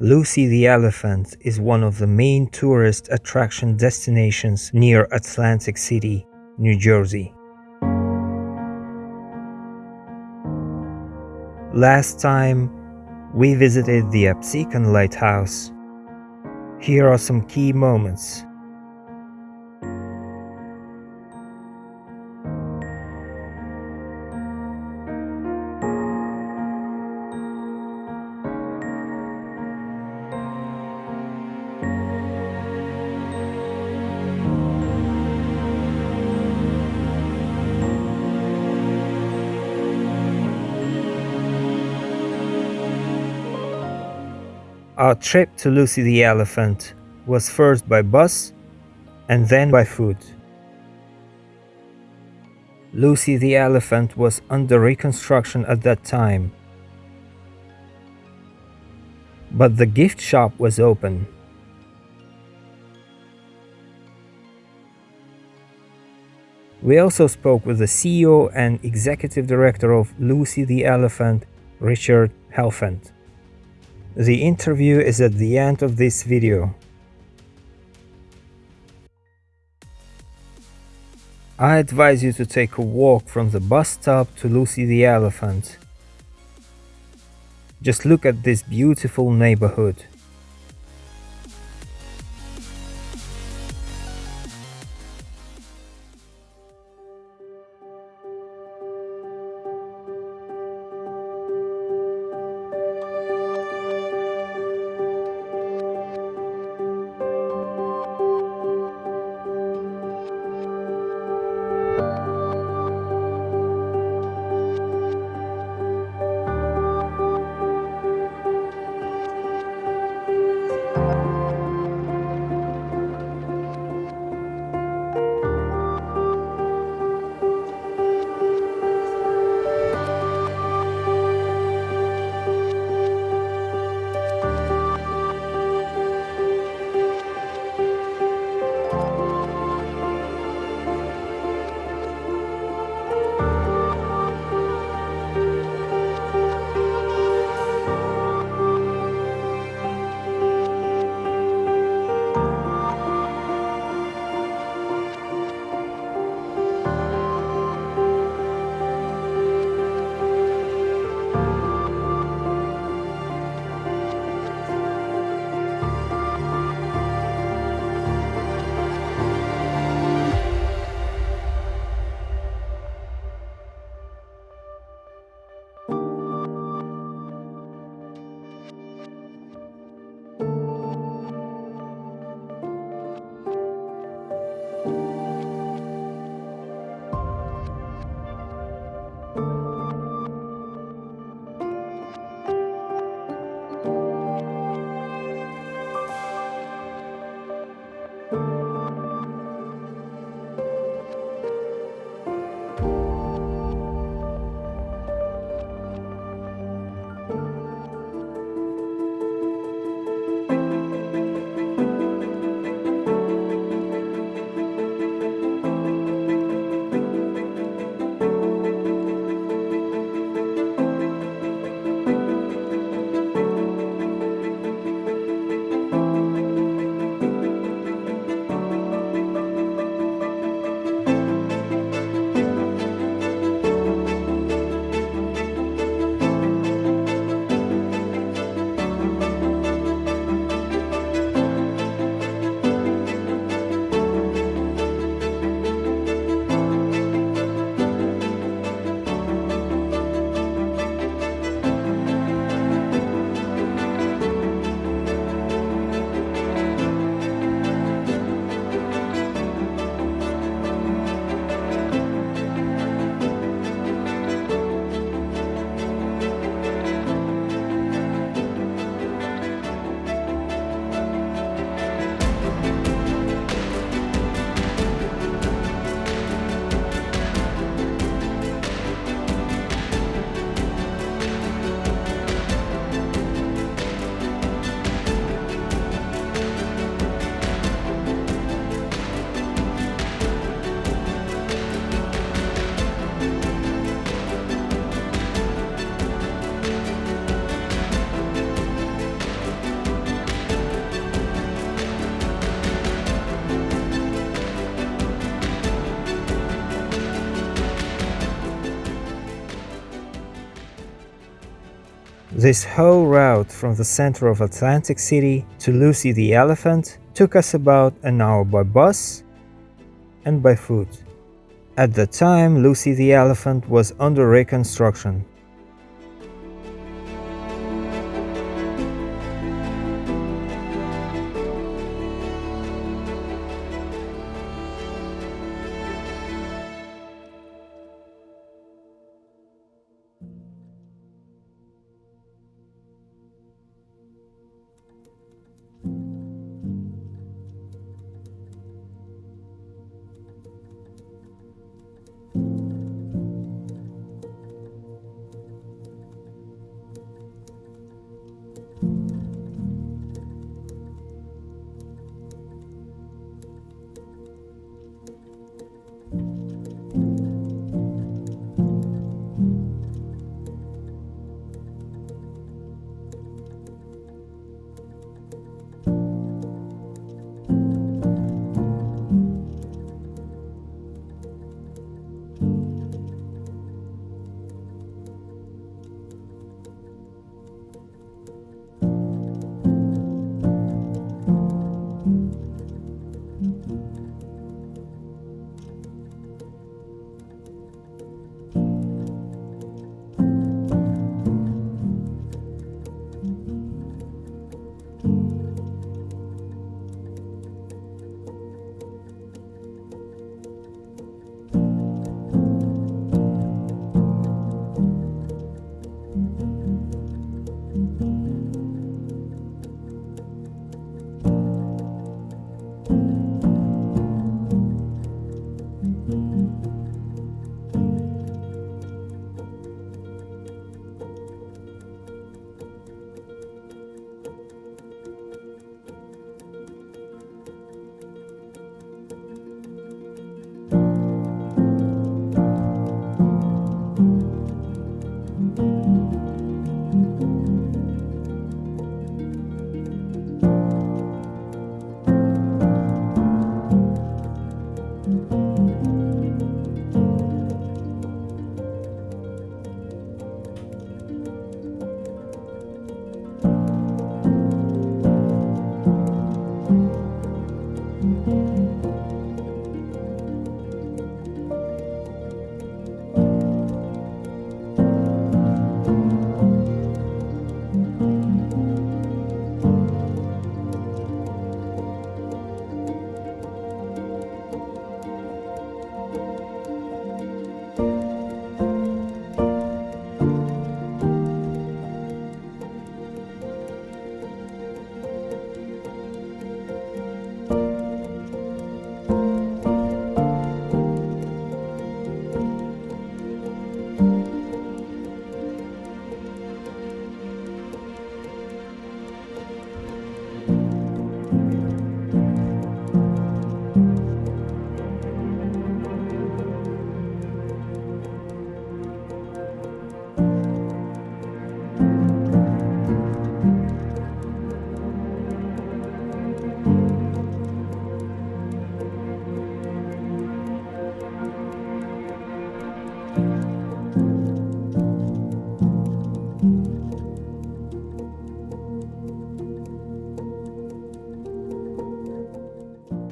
Lucy the Elephant is one of the main tourist attraction destinations near Atlantic City, New Jersey. Last time, we visited the Absecon Lighthouse. Here are some key moments. Our trip to Lucy the Elephant was first by bus and then by foot. Lucy the Elephant was under reconstruction at that time, but the gift shop was open. We also spoke with the CEO and executive director of Lucy the Elephant, Richard Helfant. The interview is at the end of this video. I advise you to take a walk from the bus stop to Lucy the Elephant. Just look at this beautiful neighborhood. This whole route from the center of Atlantic City to Lucy the Elephant took us about an hour by bus and by foot. At the time, Lucy the Elephant was under reconstruction.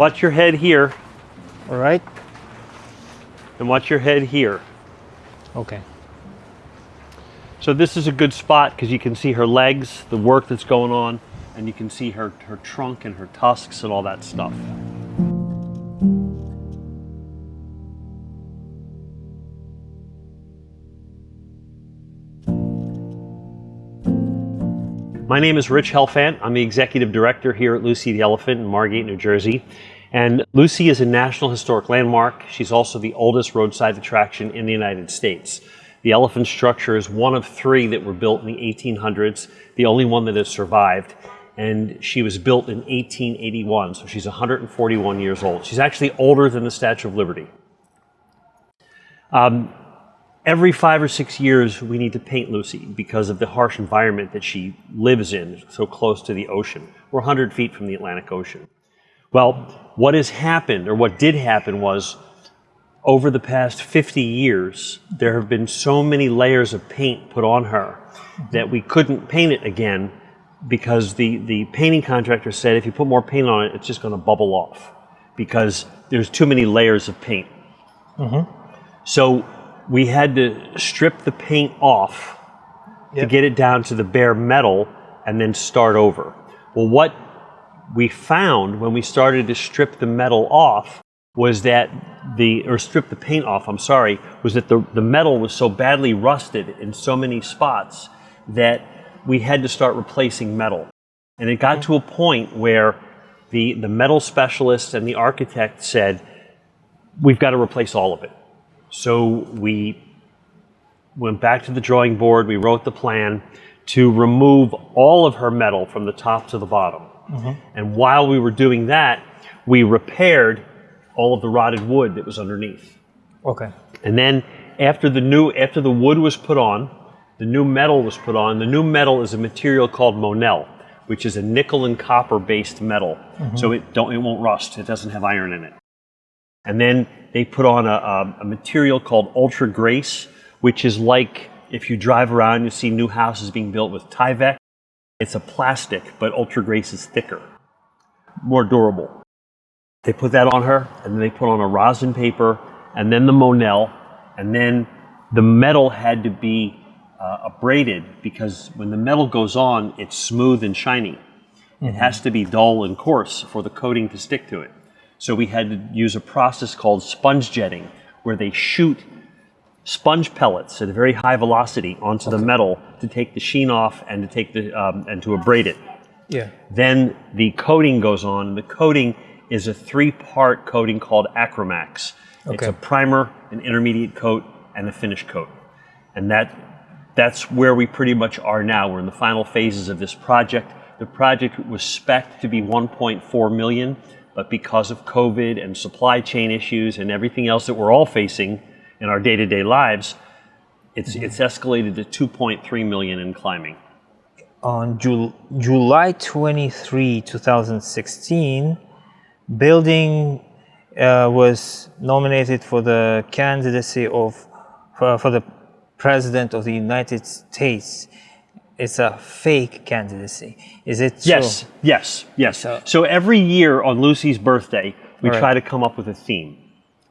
Watch your head here All right. and watch your head here. Okay. So this is a good spot because you can see her legs, the work that's going on, and you can see her, her trunk and her tusks and all that stuff. My name is Rich Helfant. I'm the executive director here at Lucy the Elephant in Margate, New Jersey. And Lucy is a National Historic Landmark. She's also the oldest roadside attraction in the United States. The elephant structure is one of three that were built in the 1800s, the only one that has survived. And she was built in 1881, so she's 141 years old. She's actually older than the Statue of Liberty. Um, every five or six years, we need to paint Lucy because of the harsh environment that she lives in, so close to the ocean. We're 100 feet from the Atlantic Ocean. Well, what has happened, or what did happen, was over the past 50 years, there have been so many layers of paint put on her that we couldn't paint it again because the, the painting contractor said if you put more paint on it, it's just going to bubble off because there's too many layers of paint. Mm-hmm. So we had to strip the paint off to get it down to the bare metal and then start over. Well, what we found when we started to strip the metal off was that the, or strip the paint off, I'm sorry, was that the, the metal was so badly rusted in so many spots that we had to start replacing metal. And it got to a point where the, the metal specialist and the architect said, we've got to replace all of it. So we went back to the drawing board, we wrote the plan to remove all of her metal from the top to the bottom. Mm-hmm. And while we were doing that, we repaired all of the rotted wood that was underneath. Okay. And then after the new after the wood was put on, the new metal was put on. The new metal is a material called Monel, which is a nickel and copper based metal. Mm-hmm. So it don't it won't rust. It doesn't have iron in it. And then they put on a, a, a material called Ultra Grace, which is like if you drive around, you see new houses being built with Tyvek. It's a plastic, but Ultra Grace is thicker, more durable. They put that on her, and then they put on a rosin paper, and then the Monel, and then the metal had to be uh, abraded because when the metal goes on, it's smooth and shiny. It has to be dull and coarse for the coating to stick to it. So we had to use a process called sponge jetting, where they shoot sponge pellets at a very high velocity onto the metal to take the sheen off and to take the um, and to abrade it. Yeah. Then the coating goes on, and the coating is a three-part coating called Acromax. Okay. It's a primer, an intermediate coat, and a finish coat. And that that's where we pretty much are now. We're in the final phases of this project. The project was spec'd to be 1.4 million, but because of COVID and supply chain issues and everything else that we're all facing in our day-to-day lives, it's it's escalated to 2.3 million and climbing. On Jul- July 23, 2016, building uh, was nominated for the candidacy of for, for the president of the United States. It's a fake candidacy. Is it so? Yes, yes, yes. So- So, every year on Lucy's birthday, we right. try to come up with a theme.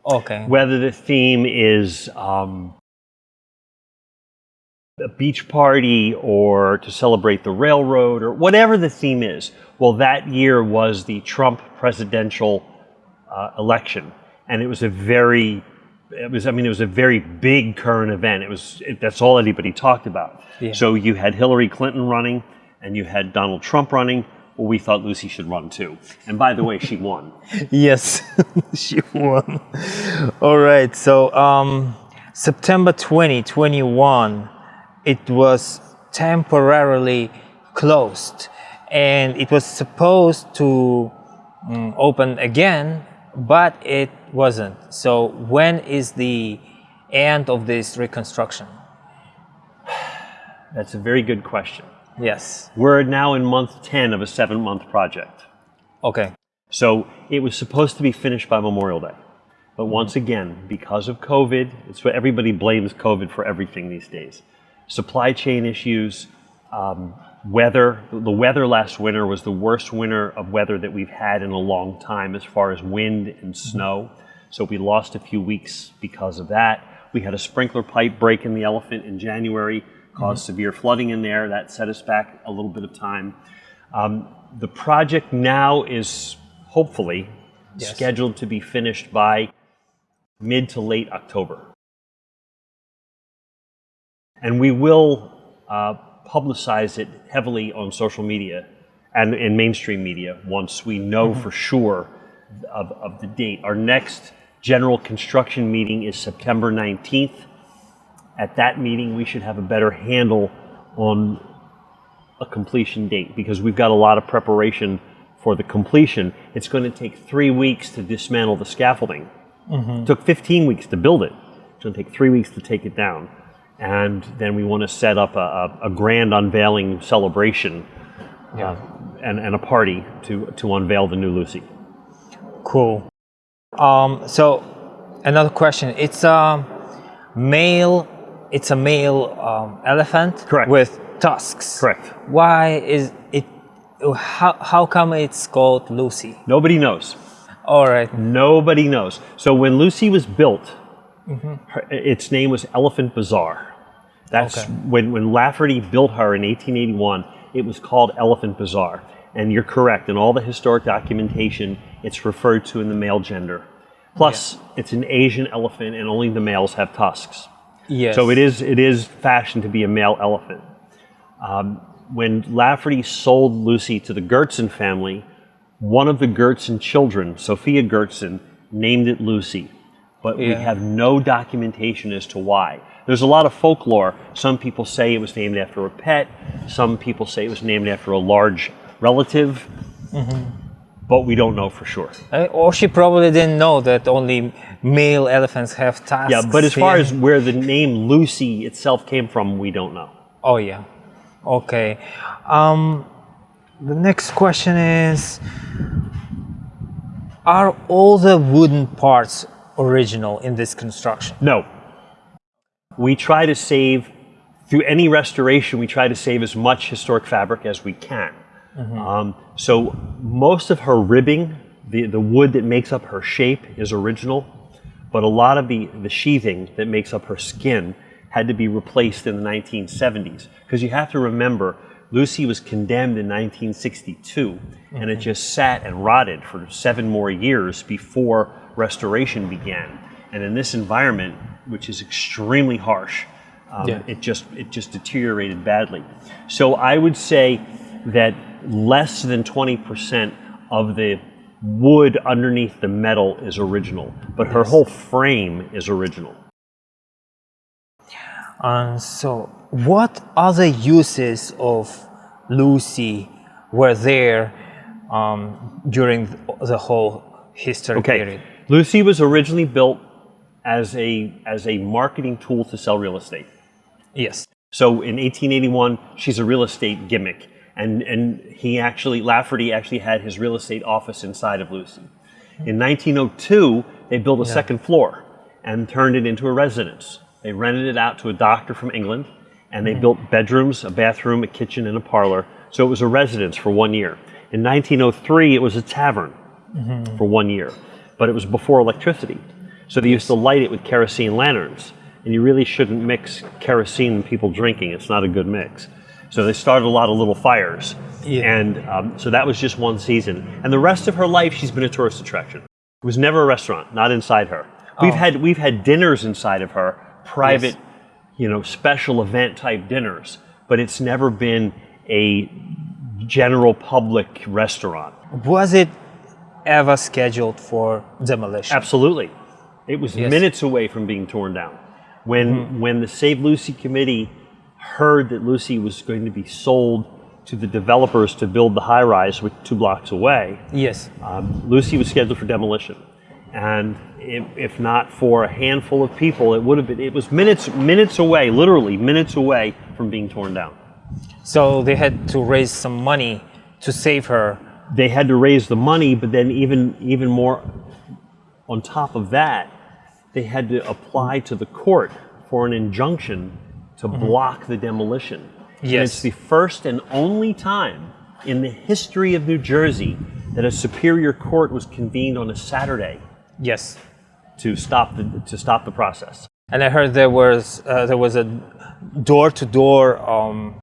Okay. Whether the theme is um, a beach party or to celebrate the railroad or whatever the theme is. Well, that year was the Trump presidential uh, election, and it was a very it was I mean it was a very big current event. It was it, that's all anybody talked about. Yeah. So you had Hillary Clinton running, and you had Donald Trump running. Well, we thought Lucy should run too. And by the way, she won. Yes, she won. All right. So um, September 2021, it was temporarily closed, and it was supposed to mm, open again, but it wasn't. So when is the end of this reconstruction? That's a very good question. Yes. We're now in month 10 of a seven month project. Okay. So it was supposed to be finished by Memorial Day. But once again, because of COVID, it's what everybody blames COVID for everything these days. Supply chain issues, um, weather. The weather last winter was the worst winter of weather that we've had in a long time as far as wind and snow. So we lost a few weeks because of that. We had a sprinkler pipe break in the elephant in January, caused severe flooding in there. That set us back a little bit of time. Um, the project now is hopefully Yes. scheduled to be finished by mid to late October. And we will uh, publicize it heavily on social media and in mainstream media once we know mm-hmm. for sure of, of the date. Our next general construction meeting is September 19th. At that meeting, we should have a better handle on a completion date because we've got a lot of preparation for the completion. It's going to take three weeks to dismantle the scaffolding. It took 15 weeks to build it. It's going to take three weeks to take it down. And then we want to set up a, a, a grand unveiling celebration uh, and, and a party to, to unveil the new Lucy. Cool. Um, so Another question. It's a male. It's a male um, elephant. Correct. With tusks. Correct. Why is it? How how come it's called Lucy? Nobody knows. All right. Nobody knows. So when Lucy was built, her, its name was Elephant Bazaar. That's Okay. when, when Lafferty built her in 1881, it was called Elephant Bazaar. And you're correct, in all the historic documentation, it's referred to in the male gender. Plus, it's an Asian elephant and only the males have tusks. Yes. So it is, it is fashioned to be a male elephant. Um, when Lafferty sold Lucy to the Gertzen family, one of the Gertzen children, Sophia Gertzen, named it Lucy. But we have no documentation as to why. There's a lot of folklore. Some people say it was named after a pet. Some people say it was named after a large relative. But we don't know for sure. Uh, or she probably didn't know that only male elephants have tusks. Yeah, but as far yeah. as where the name Lucy itself came from, we don't know. Oh yeah. Okay. Um, the next question is: Are all the wooden parts original in this construction? No. We try to save, through any restoration, we try to save as much historic fabric as we can. Um, so most of her ribbing, the, the wood that makes up her shape is original, but a lot of the, the sheathing that makes up her skin had to be replaced in the 1970s. Because you have to remember, Lucy was condemned in 1962, and it just sat and rotted for seven more years before restoration began. And in this environment, which is extremely harsh, um, Yeah. it just it just deteriorated badly. So I would say that less than 20% of the wood underneath the metal is original, but her whole frame is original. And so, what other uses of Lucy were there um, during the whole history Okay. period? Lucy was originally built as a as a marketing tool to sell real estate. Yes. So in 1881, she's a real estate gimmick, and and he actually Lafferty actually had his real estate office inside of Lucy. In 1902, they built a second floor and turned it into a residence. They rented it out to a doctor from England, and they built bedrooms, a bathroom, a kitchen, and a parlor. So it was a residence for one year. In 1903, it was a tavern for one year, but it was before electricity. So they used to light it with kerosene lanterns, and you really shouldn't mix kerosene and people drinking. It's not a good mix. So they started a lot of little fires, Yeah. and um, so that was just one season. And the rest of her life, she's been a tourist attraction. It was never a restaurant, not inside her. We've Oh. had we've had dinners inside of her, private, you know, special event type dinners, but it's never been a general public restaurant. Was it ever scheduled for demolition? Absolutely. It was Yes. minutes away from being torn down. When when the Save Lucy committee heard that Lucy was going to be sold to the developers to build the high rise two blocks away, Yes. um, Lucy was scheduled for demolition. And if, if not for a handful of people, it would have been it was minutes minutes away, literally minutes away from being torn down. So they had to raise some money to save her. they had to raise the money, but then even even more on top of that, they had to apply to the court for an injunction to mm-hmm. block the demolition. And Yes. it's the first and only time in the history of New Jersey that a superior court was convened on a Saturday Yes. to stop the to stop the process. And I heard there was uh, there was a door-to-door um,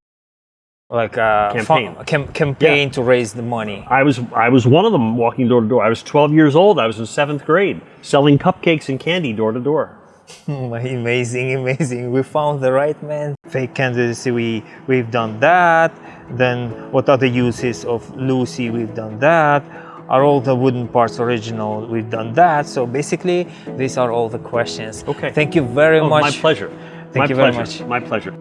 like a Campaign. fu- cam- campaign to raise the money. I was I was one of them walking door to door. I was 12 years old. I was in seventh grade, selling cupcakes and candy door to door. amazing, amazing. We found the right man. Fake candidacy, we, we've done that. Then what are the uses of Lucy? We've done that. Are all the wooden parts original? We've done that. So basically, these are all the questions. Okay. Thank you very Oh, much. my pleasure. Thank my you very much. My pleasure.